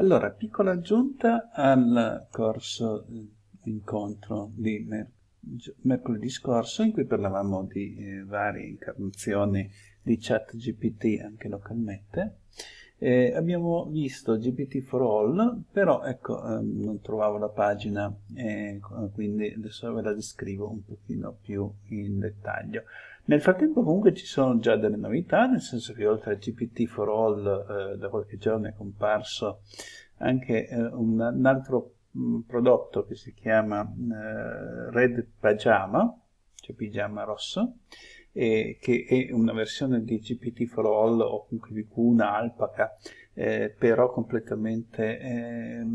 Allora, piccola aggiunta al corso eh, incontro di mer mercoledì scorso in cui parlavamo di eh, varie incarnazioni di chat GPT anche localmente. Eh, abbiamo visto GPT for All, però ecco, ehm, non trovavo la pagina, eh, quindi adesso ve la descrivo un pochino più in dettaglio. Nel frattempo comunque ci sono già delle novità, nel senso che oltre a GPT for All eh, da qualche giorno è comparso anche eh, un, un, altro mh, mm, prodotto che si chiama eh, Red Pajama, cioè pigiama rosso, che è una versione di GPT for All o comunque VQ, una alpaca, eh, però completamente eh,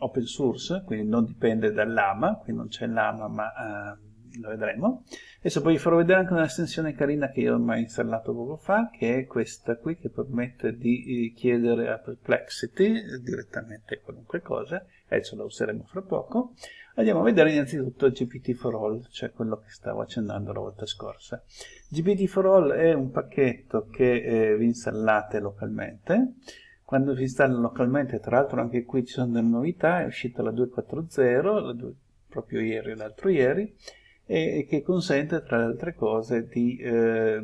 open source, quindi non dipende dall'AMA, qui non c'è l'AMA ma eh, lo vedremo. Adesso poi vi farò vedere anche un'estensione carina che io ho mai installato poco fa, che è questa qui che permette di eh, chiedere a Perplexity direttamente qualunque cosa, adesso la useremo fra poco. Andiamo a vedere innanzitutto GPT for All, cioè quello che stavo accennando la volta scorsa. GPT for All è un pacchetto che eh, vi installate localmente. Quando vi installa localmente, tra l'altro anche qui ci sono delle novità, è uscita la 240, la 2, proprio ieri o l'altro ieri, e, che consente tra le altre cose di eh,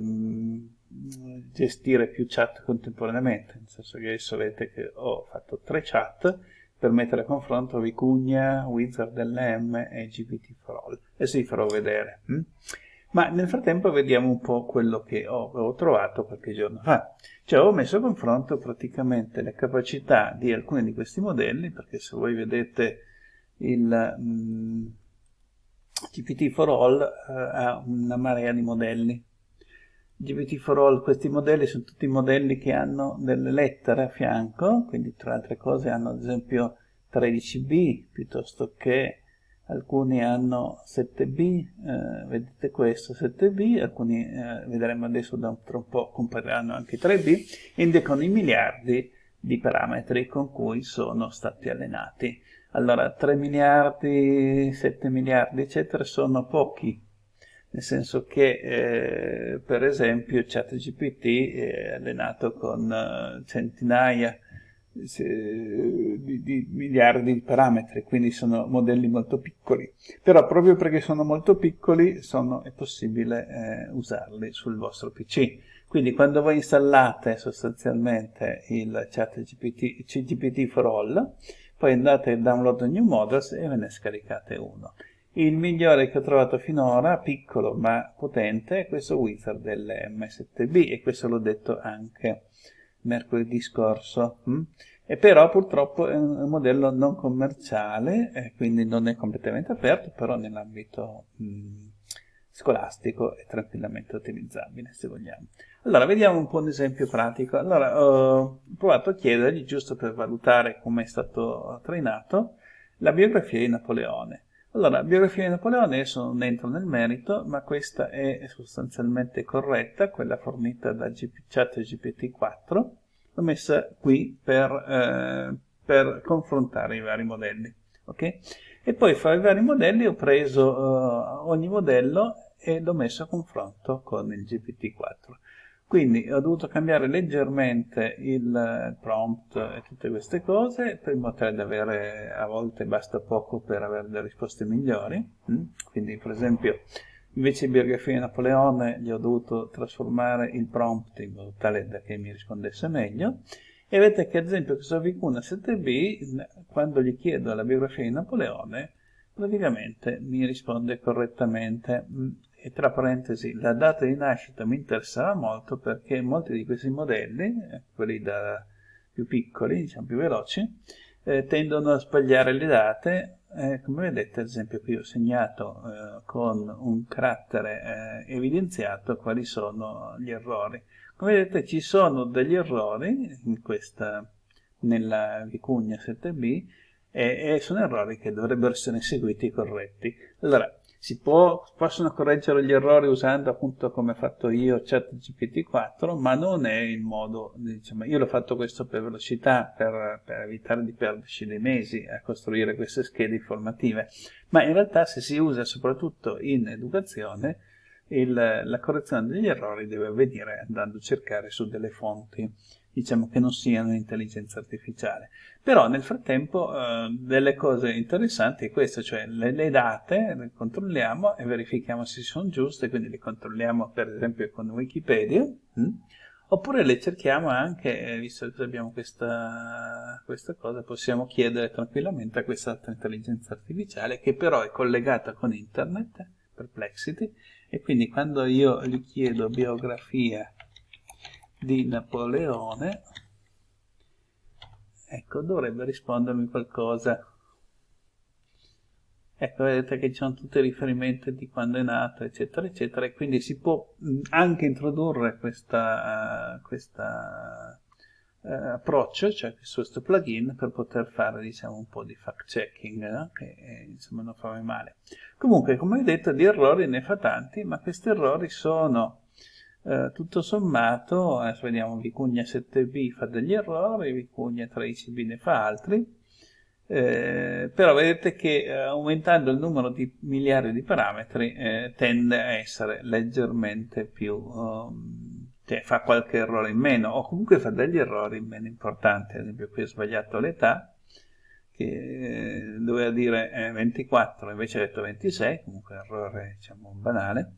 gestire più chat contemporaneamente, nel senso che adesso vedete che ho fatto tre chat per mettere a confronto Vicugna, Wizard LM e GPT for All. Eh adesso vi farò vedere. Hm? Ma nel frattempo vediamo un po' quello che ho, ho trovato qualche giorno fa. Cioè ho messo a confronto praticamente le capacità di alcuni di questi modelli, perché se voi vedete il... Mh, GPT-4All eh, ha una marea di modelli. GPT-4All, questi modelli sono tutti modelli che hanno delle lettere a fianco, quindi tra altre cose hanno ad esempio 13B, piuttosto che alcuni hanno 7B, eh, vedete questo 7B, alcuni eh, vedremo adesso da un, tra un po' compariranno anche 3B, indicano i miliardi di parametri con cui sono stati allenati. Allora 3 miliardi, 7 miliardi eccetera sono pochi nel senso che eh, per esempio ChatGPT è allenato con uh, centinaia di, di, miliardi di parametri, quindi sono modelli molto piccoli, però proprio perché sono molto piccoli sono, è possibile eh, usarli sul vostro PC. Quindi quando voi installate sostanzialmente il ChatGPT GPT for All, poi andate a download new models e ve ne scaricate uno. Il migliore che ho trovato finora, piccolo ma potente, è questo Wizard dell'M7B e questo l'ho detto anche mercoledì scorso. Hm? E però purtroppo è un modello non commerciale, eh, quindi non è completamente aperto, però nell'ambito hm, scolastico è tranquillamente utilizzabile se vogliamo. Allora, vediamo un po' un esempio pratico. Allora, ho provato a chiedergli, giusto per valutare come è stato trainato, la biografia di Napoleone. Allora, biografia di Napoleone, adesso non entro nel merito, ma questa è sostanzialmente corretta, quella fornita da chat GPT-4. L'ho messa qui per, eh, per, confrontare i vari modelli. Okay? E poi fra i vari modelli ho preso uh, ogni modello e l'ho messo a confronto con il GPT-4. Quindi ho dovuto cambiare leggermente il prompt e tutte queste cose, tale da avere, a volte basta poco per avere delle risposte migliori. Mm? Quindi per esempio, invece di biografia di Napoleone, gli ho dovuto trasformare il prompt in modo tale da che mi rispondesse meglio. E vedete che ad esempio questo Vicuna 7b, quando gli chiedo la biografia di Napoleone, praticamente mi risponde correttamente. E tra parentesi la data di nascita mi interessava molto perché molti di questi modelli, quelli da più piccoli, diciamo più veloci, eh, tendono a sbagliare le date, eh, come vedete ad esempio qui ho segnato eh, con un carattere eh, evidenziato quali sono gli errori. Come vedete ci sono degli errori in questa, nella vicugna 7b e, e sono errori che dovrebbero essere seguiti corretti. Allora, si può, possono correggere gli errori usando appunto come ho fatto io ChatGPT4, ma non è il modo, diciamo, io l'ho fatto questo per velocità, per, per, evitare di perderci dei mesi a costruire queste schede informative, ma in realtà se si usa soprattutto in educazione, il, la correzione degli errori deve avvenire andando a cercare su delle fonti diciamo che non siano intelligenza artificiale. Però nel frattempo eh, delle cose interessanti è questo, cioè le, le, date le controlliamo e verifichiamo se sono giuste, quindi le controlliamo per esempio con Wikipedia, hm? oppure le cerchiamo anche, eh, visto che abbiamo questa, questa cosa, possiamo chiedere tranquillamente a quest'altra intelligenza artificiale che però è collegata con internet, Perplexity, e quindi quando io gli chiedo biografia di Napoleone, ecco, dovrebbe rispondermi qualcosa. Ecco, vedete che ci sono tutti i riferimenti di quando è nato, eccetera, eccetera, e quindi si può anche introdurre questa, uh, questa uh, approccio, cioè questo plugin, per poter fare, diciamo, un po' di fact-checking, no? che eh, insomma non fa mai male. Comunque, come detto, di errori ne fa tanti, ma questi errori sono eh, tutto sommato, adesso vediamo, Vicugna 7b fa degli errori, Vicugna 13b ne fa altri, eh, però vedete che eh, aumentando il numero di miliardi di parametri eh, tende a essere leggermente più, um, cioè fa qualche errore in meno, o comunque fa degli errori meno importanti, ad esempio qui ho sbagliato l'età, che eh, doveva dire 24, invece ha detto 26, comunque errore diciamo banale,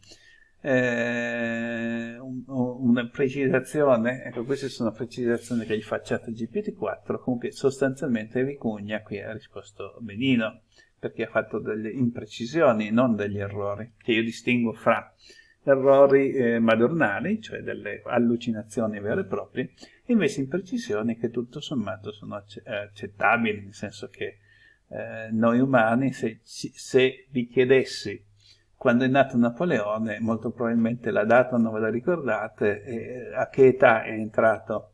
eh, un, una precisazione, ecco queste sono precisazioni che gli fa ChatGPT4, comunque sostanzialmente Vicugna qui ha risposto benino, perché ha fatto delle imprecisioni, non degli errori, che io distingo fra errori eh, madornali, cioè delle allucinazioni vere e proprie, e invece imprecisioni che tutto sommato sono accettabili, nel senso che eh, noi umani, se, se vi chiedessi quando è nato Napoleone, molto probabilmente la data non ve la ricordate, a che età è entrato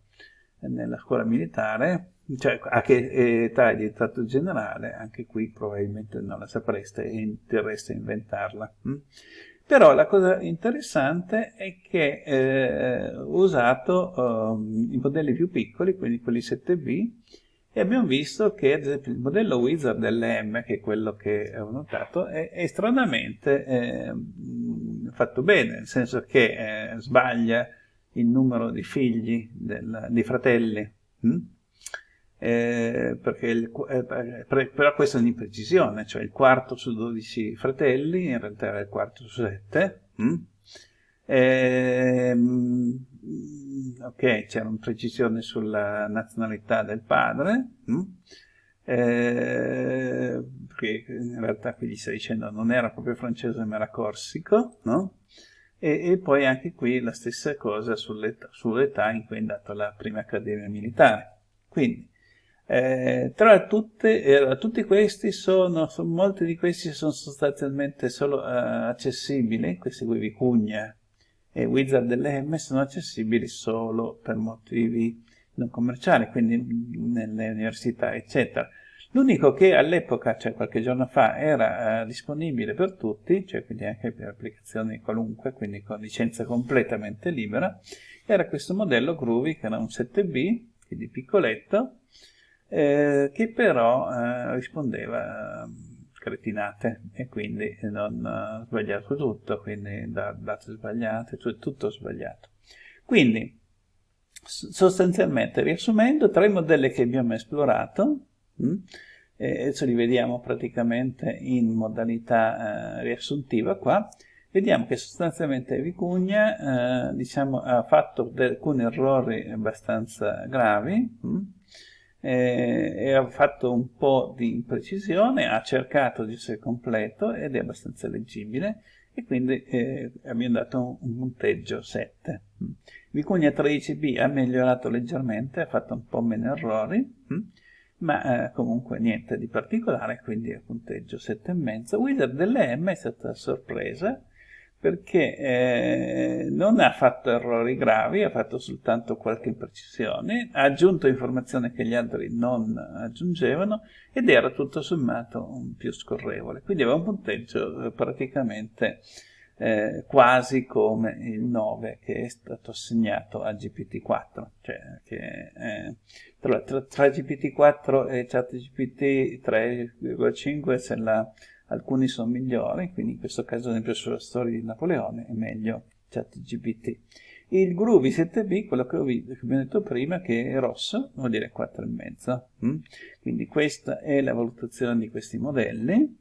nella scuola militare, cioè a che età è diventato generale, anche qui probabilmente non la sapreste e interessa inventarla. Mm? Però la cosa interessante è che eh, usato eh, i modelli più piccoli, quindi quelli 7B, e abbiamo visto che ad esempio il modello wizard dell'M, che è quello che ho notato, è, è stranamente eh, fatto bene, nel senso che eh, sbaglia il numero di figli, del, di fratelli, hm? eh, il, eh, però questa è un'imprecisione, cioè il quarto su 12 fratelli in realtà era il quarto su 7, hm? Ehm, ok, c'era un'imprecisione sulla nazionalità del padre, hm? eh, perché in realtà qui gli stai dicendo non era proprio francese ma era corsico, no? E, e poi anche qui la stessa cosa sull'età sull in cui è andato alla prima accademia militare. Quindi, eh, tra tutte, eh, tutti questi sono, molti di questi sono sostanzialmente solo eh, accessibili, questi qui Vicugna, e wizard delle sono accessibili solo per motivi non commerciali, quindi nelle università, eccetera. L'unico che all'epoca, cioè qualche giorno fa, era eh, disponibile per tutti, cioè quindi anche per applicazioni qualunque, quindi con licenza completamente libera, era questo modello Groovy, che era un 7B, quindi piccoletto, eh, che però eh, rispondeva cretinate e quindi non uh, sbagliato tutto, quindi da, date sbagliate, tutto sbagliato. Quindi, sostanzialmente, riassumendo, tre modelli che abbiamo esplorato, mh, hm, e adesso li vediamo praticamente in modalità eh, riassuntiva qua, vediamo che sostanzialmente Vicugna eh, diciamo, ha fatto alcuni errori abbastanza gravi, mh, hm, eh, ha fatto un po' di imprecisione, ha cercato di essere completo ed è abbastanza leggibile e quindi eh, abbiamo dato un, punteggio 7. Vicugna 13b ha migliorato leggermente, ha fatto un po' meno errori, ma eh, comunque niente di particolare, quindi a punteggio 7,5. Wizard delle M è stata sorpresa, perché eh, non ha fatto errori gravi, ha fatto soltanto qualche imprecisione, ha aggiunto informazioni che gli altri non aggiungevano ed era tutto sommato più scorrevole. Quindi aveva un punteggio eh, praticamente eh, quasi come il 9 che è stato assegnato a GPT-4, cioè che eh, tra, tra, tra GPT-4 e ChatGPT 3,5 se la alcuni sono migliori, quindi in questo caso ad esempio sulla storia di Napoleone è meglio ChatGPT. Il Groovy 7B, quello che, ho, che abbiamo detto prima, che è rosso, vuol dire 4,5. Mm? Quindi questa è la valutazione di questi modelli.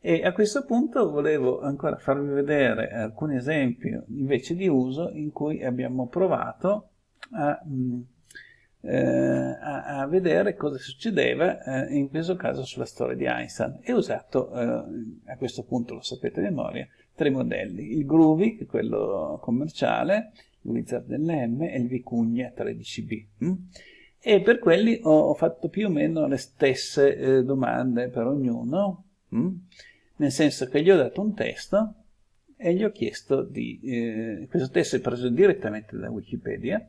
E a questo punto volevo ancora farvi vedere alcuni esempi invece di uso in cui abbiamo provato a, mm, a, a vedere cosa succedeva eh, in questo caso sulla storia di Einstein e ho usato, eh, a questo punto lo sapete a memoria, tre modelli, il Groovy, quello commerciale, il Wizard dell'M e il Vicugna 13B. Hm? E per quelli ho, fatto più o meno le stesse eh, domande per ognuno, hm? nel senso che gli ho dato un testo e gli ho chiesto di... Eh, questo testo è preso direttamente da Wikipedia,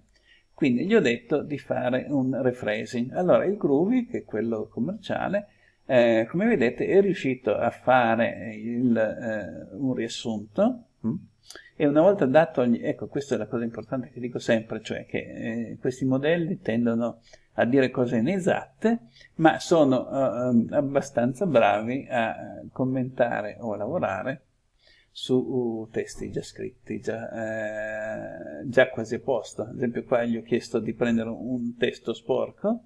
quindi gli ho detto di fare un rephrasing. Allora il Groovy, che è quello commerciale, eh, come vedete è riuscito a fare il, eh, un riassunto hm? e una volta dato, ecco questa è la cosa importante che dico sempre, cioè che eh, questi modelli tendono a dire cose inesatte, ma sono eh, abbastanza bravi a commentare o a lavorare su uh, testi già scritti, già, eh, già, quasi a posto. Ad esempio qua gli ho chiesto di prendere un testo sporco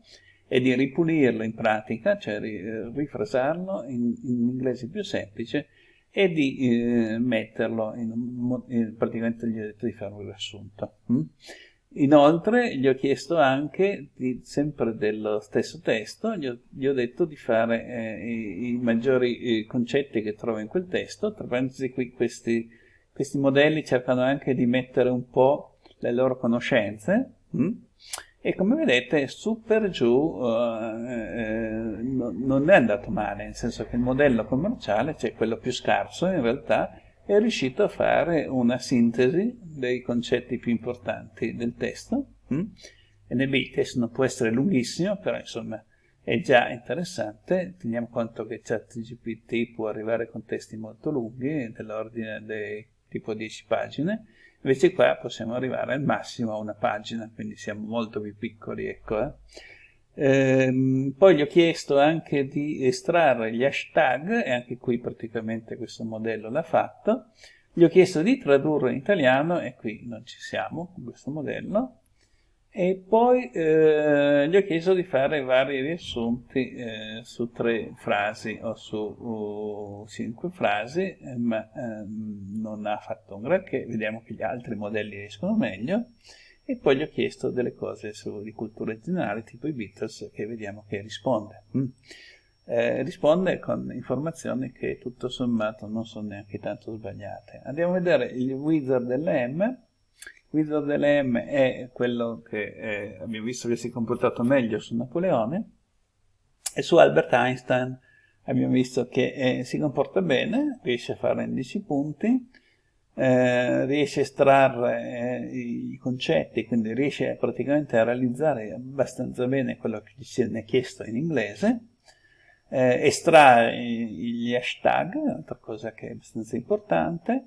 e di ripulirlo in pratica, cioè rifrasarlo in, in inglese più semplice e di eh, metterlo in, in, praticamente gli ho detto di fare un riassunto. Mm? Inoltre gli ho chiesto anche, di, sempre dello stesso testo, gli ho, gli ho detto di fare eh, i, i, maggiori eh, concetti che trovo in quel testo, tra parentesi qui questi, questi modelli cercano anche di mettere un po' le loro conoscenze, mm? e come vedete su per giù eh, no, non è andato male, nel senso che il modello commerciale, cioè quello più scarso in realtà, è riuscito a fare una sintesi dei concetti più importanti del testo. Hm? NB il testo non può essere lunghissimo, però insomma è già interessante, teniamo conto che ChatGPT può arrivare con testi molto lunghi, dell'ordine dei tipo 10 pagine, Invece qua possiamo arrivare al massimo a una pagina, quindi siamo molto più piccoli, ecco. Eh. Ehm, poi gli ho chiesto anche di estrarre gli hashtag, e anche qui praticamente questo modello l'ha fatto. Gli ho chiesto di tradurre in italiano, e qui non ci siamo con questo modello. E poi eh, gli ho chiesto di fare vari riassunti eh, su tre frasi o su uh, cinque frasi, eh, ma ehm, non ha fatto un granché, vediamo che gli altri modelli riescono meglio, e poi gli ho chiesto delle cose su, di cultura generale, tipo i Beatles, che vediamo che risponde. Mm. Eh, risponde con informazioni che tutto sommato non sono neanche tanto sbagliate. Andiamo a vedere il wizard dell'M, Guido dell'M è quello che eh, abbiamo visto che si è comportato meglio su Napoleone e su Albert Einstein abbiamo visto che eh, si comporta bene, riesce a fare 11 punti, eh, riesce a estrarre eh, i concetti, quindi riesce praticamente a realizzare abbastanza bene quello che si è chiesto in inglese, eh, estrae gli hashtag, un'altra cosa che è abbastanza importante,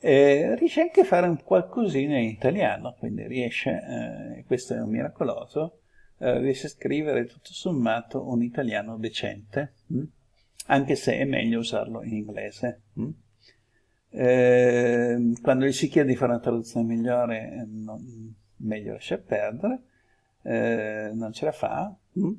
eh, riesce anche a fare un qualcosina in italiano, quindi riesce, eh, questo è un miracoloso, eh, riesce a scrivere tutto sommato un italiano decente, mh? Mm? anche se è meglio usarlo in inglese. Mh? Mm? Eh, quando gli si chiede di fare una traduzione migliore, eh, non, meglio lasciar perdere, eh, non ce la fa. Mh?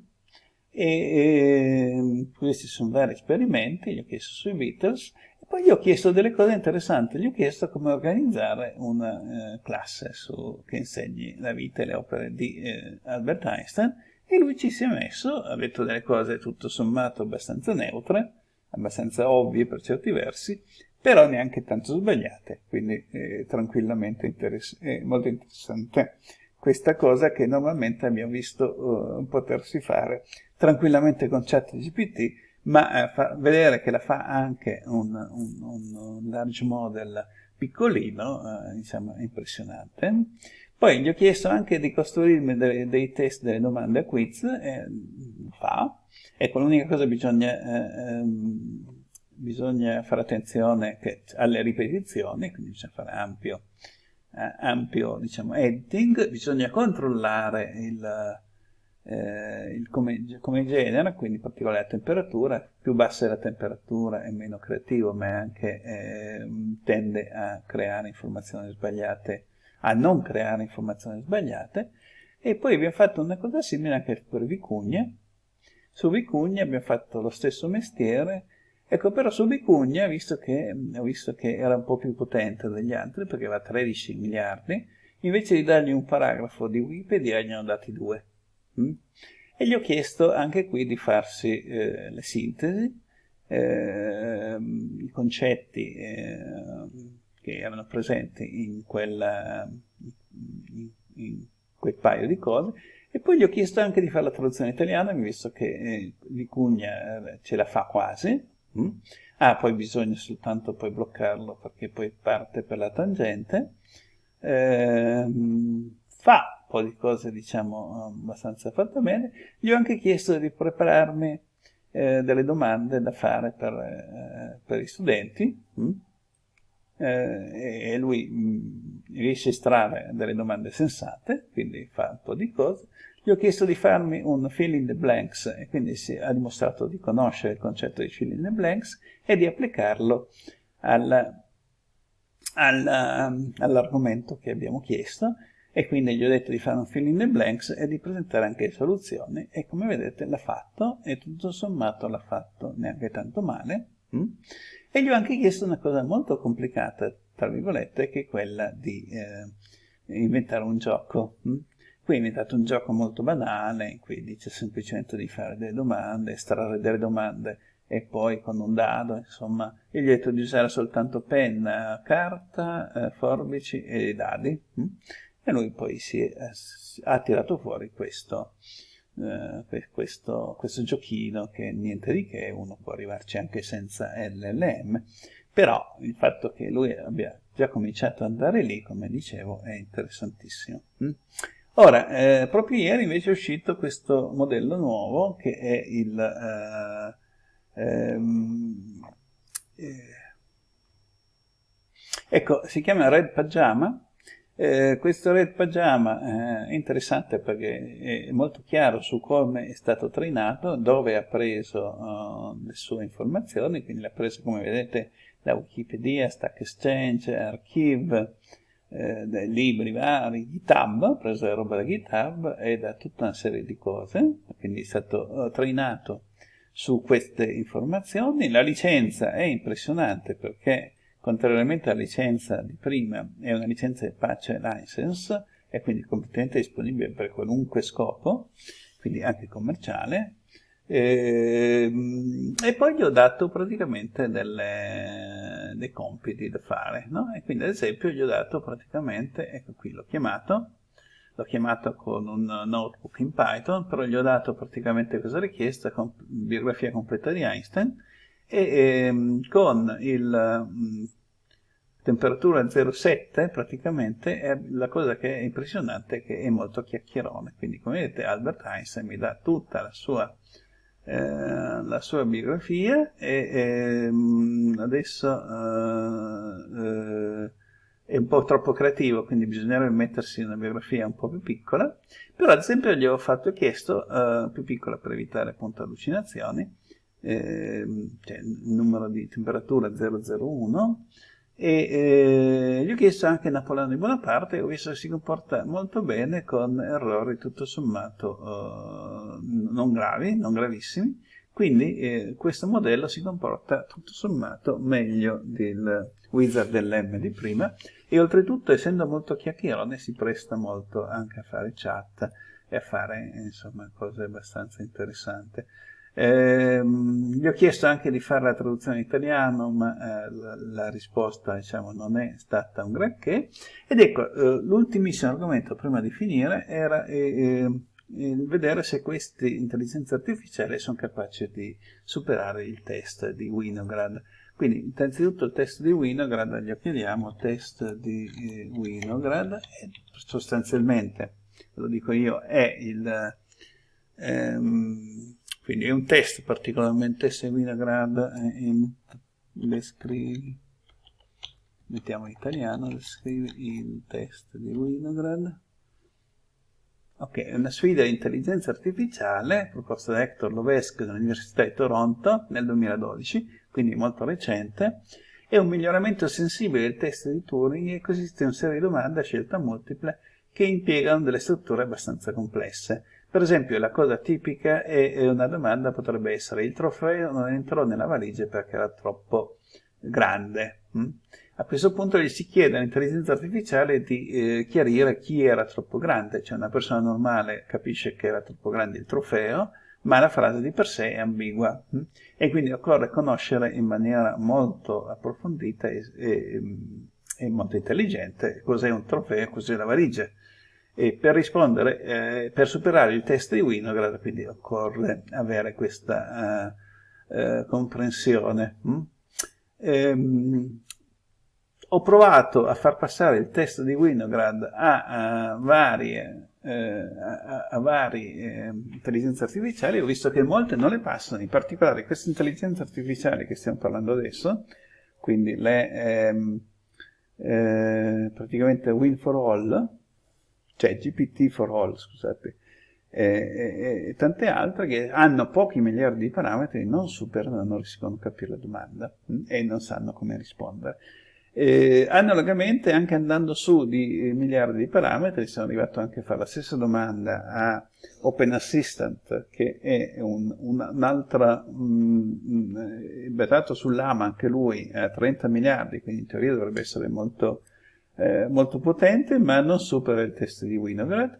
E, e, questi sono vari esperimenti, gli ho chiesto sui Beatles, poi gli ho chiesto delle cose interessanti, gli ho chiesto come organizzare una eh, classe su, che insegni la vita e le opere di eh, Albert Einstein e lui ci si è messo, ha detto delle cose tutto sommato abbastanza neutre, abbastanza ovvie per certi versi, però neanche tanto sbagliate, quindi eh, tranquillamente interess molto interessante questa cosa che normalmente abbiamo visto uh, potersi fare tranquillamente con ChatGPT ma eh, vedere che la fa anche un, un, un large model piccolino, eh, diciamo, impressionante. Poi gli ho chiesto anche di costruirmi dei, dei test, delle domande a quiz, e fa. Ecco, l'unica cosa bisogna, eh, ehm, bisogna fare attenzione che, alle ripetizioni, quindi bisogna fare ampio, eh, ampio diciamo, editing, bisogna controllare il, eh, il come, come, genere, quindi in particolare la temperatura, più bassa è la temperatura è meno creativo, ma anche eh, tende a creare informazioni sbagliate a non creare informazioni sbagliate, e poi abbiamo fatto una cosa simile anche per Vicugna. Su Vicugna abbiamo fatto lo stesso mestiere, ecco però su Vicugna, visto che, visto che era un po' più potente degli altri, perché aveva 13 miliardi, invece di dargli un paragrafo di Wikipedia gli hanno dati due. Mm? E gli ho chiesto anche qui di farsi eh, le sintesi, eh, i concetti eh, che erano presenti in, quella, in, in, quel paio di cose, e poi gli ho chiesto anche di fare la traduzione italiana, visto che eh, Vicugna eh, ce la fa quasi, mm? ah, poi bisogna soltanto poi bloccarlo perché poi parte per la tangente, eh, fa un po' di cose diciamo abbastanza fatte bene, gli ho anche chiesto di prepararmi eh, delle domande da fare per, eh, per i studenti? Mm? Eh, e lui mm, riesce a estrarre delle domande sensate, quindi fa un po' di cose. Gli ho chiesto di farmi un fill in the blanks e quindi si ha dimostrato di conoscere il concetto di fill in the blanks e di applicarlo al, al, all'argomento che abbiamo chiesto e quindi gli ho detto di fare un fill in the blanks e di presentare anche le soluzioni e come vedete l'ha fatto e tutto sommato l'ha fatto neanche tanto male hm? e gli ho anche chiesto una cosa molto complicata tra virgolette che è quella di eh, inventare un gioco hm? Qui ha inventato un gioco molto banale in cui dice semplicemente di fare delle domande estrarre delle domande e poi con un dado, insomma, e gli ho detto di usare soltanto penna, carta, eh, forbici e dadi. Hm? e lui poi si è, ha tirato fuori questo, eh, questo, questo giochino che niente di che, uno può arrivarci anche senza LLM, però il fatto che lui abbia già cominciato ad andare lì, come dicevo, è interessantissimo. Mm? Ora, eh, proprio ieri invece è uscito questo modello nuovo che è il... Eh, ehm, eh, ecco, si chiama Red Pajama. Eh, questo Red Pajama eh, è interessante perché è molto chiaro su come è stato trainato, dove ha preso uh, le sue informazioni, quindi le ha preso come vedete da Wikipedia, Stack Exchange, Archive, eh, dai libri vari, GitHub, ha preso la roba da GitHub e da tutta una serie di cose, quindi è stato uh, trainato su queste informazioni. La licenza è impressionante perché Contrariamente alla licenza di prima, è una licenza Apache License, è quindi completamente disponibile per qualunque scopo, quindi anche commerciale, ehm, e poi gli ho dato praticamente delle, dei compiti da fare, no? E quindi ad esempio gli ho dato praticamente, ecco qui l'ho chiamato, l'ho chiamato con un notebook in Python, però gli ho dato praticamente questa richiesta con biografia completa di Einstein, e ehm, con il mm, temperatura 0,7 praticamente la cosa che è impressionante è che è molto chiacchierone quindi come vedete Albert Einstein mi dà tutta la sua, eh, la sua biografia e ehm, adesso eh, eh, è un po' troppo creativo quindi bisognerebbe mettersi una biografia un po' più piccola. Però ad esempio gli ho fatto chiesto eh, più piccola per evitare appunto allucinazioni eh, cioè numero di temperatura 001 e eh, gli ho chiesto anche Napoleone di Bonaparte ho visto che si comporta molto bene con errori tutto sommato eh, non gravi, non gravissimi. Quindi eh, questo modello si comporta tutto sommato meglio del wizard dell'M di prima. E oltretutto essendo molto chiacchierone si presta molto anche a fare chat e a fare insomma cose abbastanza interessanti eh, gli ho chiesto anche di fare la traduzione in italiano, ma eh, la, la, risposta diciamo, non è stata un granché. Ed ecco, eh, l'ultimissimo argomento prima di finire era eh, eh, vedere se queste intelligenze artificiali sono capaci di superare il test di Winograd. Quindi, innanzitutto il test di Winograd, gli chiediamo test di eh, Winograd, e sostanzialmente, lo dico io, è il... Ehm, quindi è un test particolarmente se Winograd in, descrivi mettiamo in italiano descrivi il test di Winograd. Ok, è una sfida di intelligenza artificiale proposta da Hector Lovesque dell'Università di Toronto nel 2012 quindi molto recente. È un miglioramento sensibile del test di Turing e consiste in una serie di domande a scelta multipla che impiegano delle strutture abbastanza complesse. Per esempio, la cosa tipica è una domanda potrebbe essere il trofeo non entrò nella valigia perché era troppo grande. Hm? A questo punto gli si chiede all'intelligenza artificiale di eh, chiarire chi era troppo grande, cioè una persona normale capisce che era troppo grande il trofeo, ma la frase di per sé è ambigua hm? e quindi occorre conoscere in maniera molto approfondita e, e, e molto intelligente cos'è un trofeo e cos'è la valigia. E per rispondere, eh, per superare il test di Winograd, quindi occorre avere questa uh, uh, comprensione. Hm? Ehm, ho provato a far passare il test di Winograd a, a varie eh, a, a vari eh, intelligenze artificiali, ho visto che molte non le passano, in particolare queste intelligenze artificiali che stiamo parlando adesso, quindi le ehm, eh, praticamente Win for All, cioè GPT for All, scusate, e, e, tante altre che hanno pochi miliardi di parametri, non superano, non riescono a capire la domanda mm, e non sanno come rispondere. Eh, analogamente, anche andando su di miliardi di parametri, sono arrivato anche a fare la stessa domanda a Open Assistant, che è un, un, un'altra, mm, basato sull'AMA, anche lui, a 30 miliardi, quindi in teoria dovrebbe essere molto, eh, molto potente, ma non supera il test di Winograd.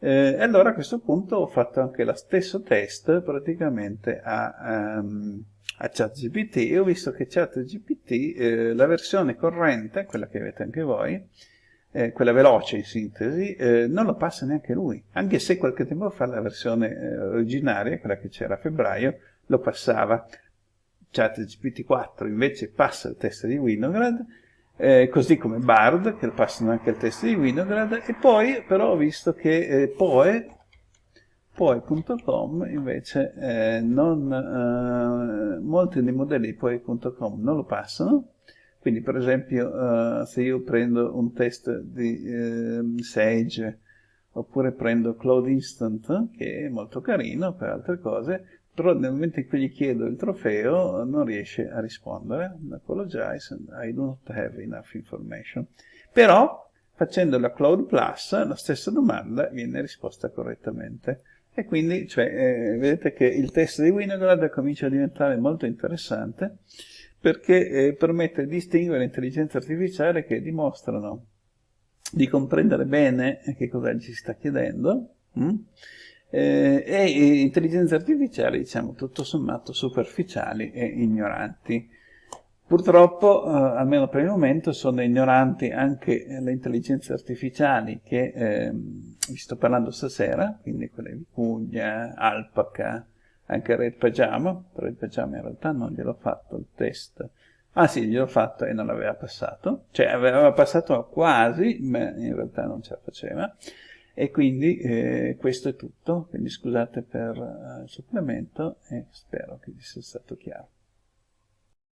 Eh, e allora a questo punto ho fatto anche lo stesso test praticamente a... Um, a ChatGPT e ho visto che ChatGPT, eh, la versione corrente, quella che avete anche voi, eh, quella veloce in sintesi, eh, non lo passa neanche lui, anche se qualche tempo fa la versione eh, originaria, quella che c'era a febbraio, lo passava. ChatGPT 4 invece passa il test di Winograd, eh, così come Bard, che passano anche il test di Winograd, e poi però ho visto che eh, Poe Poi.com invece eh, non, eh, molti dei modelli di Poi.com non lo passano, quindi per esempio eh, se io prendo un test di ehm, Sage oppure prendo Cloud Instant, che è molto carino per altre cose, però nel momento in cui gli chiedo il trofeo non riesce a rispondere, apologize, I do not have enough information. Però facendo la Cloud Plus la stessa domanda viene risposta correttamente. E quindi cioè, eh, vedete che il test di Winograd comincia a diventare molto interessante perché eh, permette di distinguere intelligenze artificiali che dimostrano di comprendere bene che cosa gli si sta chiedendo hm? Eh, e intelligenze artificiali, diciamo, tutto sommato superficiali e ignoranti. Purtroppo, eh, almeno per il momento, sono ignoranti anche le intelligenze artificiali che ehm, vi sto parlando stasera, quindi quelle di Puglia, Alpaca, anche Red Pajama, Red Pajama in realtà non gliel'ho fatto il test, ah sì, gliel'ho fatto e non l'aveva passato, cioè aveva passato quasi, ma in realtà non ce la faceva, e quindi eh, questo è tutto, quindi scusate per uh, il supplemento e spero che vi sia stato chiaro.